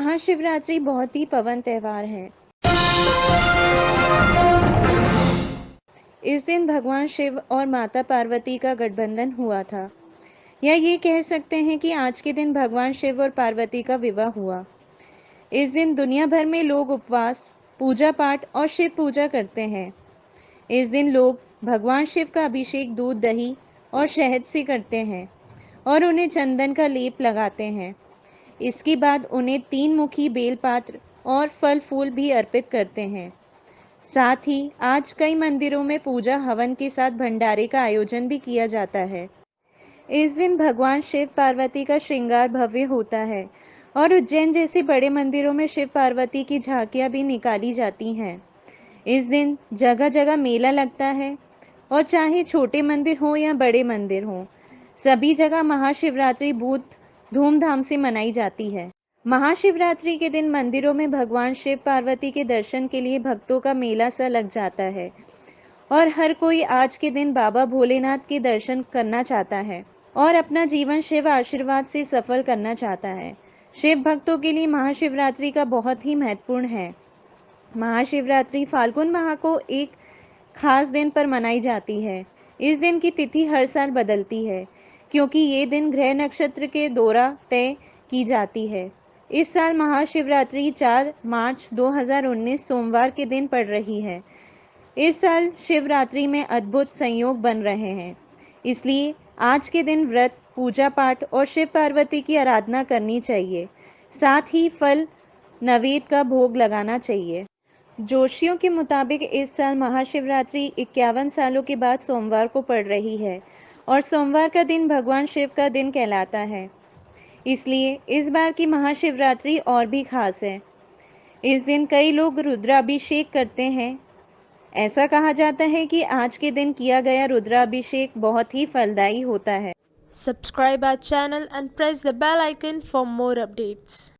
महाशिवरात्रि बहुत ही पवन त्यौहार है। इस दिन भगवान शिव और माता पार्वती का गठबंधन हुआ था। या ये कह सकते हैं कि आज के दिन भगवान शिव और पार्वती का विवाह हुआ। इस दिन दुनिया भर में लोग उपवास पूजा पाठ और शिव पूजा करते हैं। इस दिन लोग भगवान शिव का अभिषेक दूध, दही और शहद से करते हैं और उन्हें चंदन का लेप लगाते हैं। इसके बाद उन्हें तीन मुखी बेलपात्र और फल फूल भी अर्पित करते हैं। साथ ही आज कई मंदिरों में पूजा हवन के साथ भंडारे का आयोजन भी किया जाता है। इस दिन भगवान शिव पार्वती का श्रृंगार भव्य होता है और उज्जैन जैसे बड़े मंदिरों में शिव पार्वती की झांकियाँ भी निकाली जाती हैं। इस दिन जगह जगह मेला लगता है और चाहे छोटे मंदिर हो या बड़े मंदिर हो, सभी जगह महाशिवरात्रि बहुत धूमधाम से मनाई जाती है। महाशिवरात्रि के दिन मंदिरों में भगवान शिव पार्वती के दर्शन के लिए भक्तों का मेला सा लग जाता है। और हर कोई आज के दिन बाबा भोलेनाथ के दर्शन करना चाहता है और अपना जीवन शिव आशीर्वाद से सफल करना चाहता है। शिव भक्तों के लिए महाशिवरात्रि का बहुत ही महत्वपूर्ण है। महाशिवरात्रि फाल्गुन माह को एक खास दिन पर मनाई जाती है। इस दिन की तिथि हर साल बदलती है। क्योंकि ये दिन ग्रह नक्षत्र के दौरा तय की जाती है। इस साल महाशिवरात्रि 4 मार्च 2019 सोमवार के दिन पड़ रही है। इस साल शिवरात्रि में अद्भुत संयोग बन रहे हैं। इसलिए आज के दिन व्रत पूजा पाठ और शिव पार्वती की आराधना करनी चाहिए। साथ ही फल नवेद का भोग लगाना चाहिए। जोशियों के मुताबिक इस साल महाशिवरात्रि इक्यावन सालों के बाद सोमवार को पड़ रही है। और सोमवार का दिन भगवान शिव का दिन कहलाता है। इसलिए इस बार की महाशिवरात्रि और भी खास है। इस दिन कई लोग रुद्राभिषेक करते हैं। ऐसा कहा जाता है कि आज के दिन किया गया रुद्राभिषेक बहुत ही फलदायी होता है। Subscribe our channel and press the bell icon for more updates.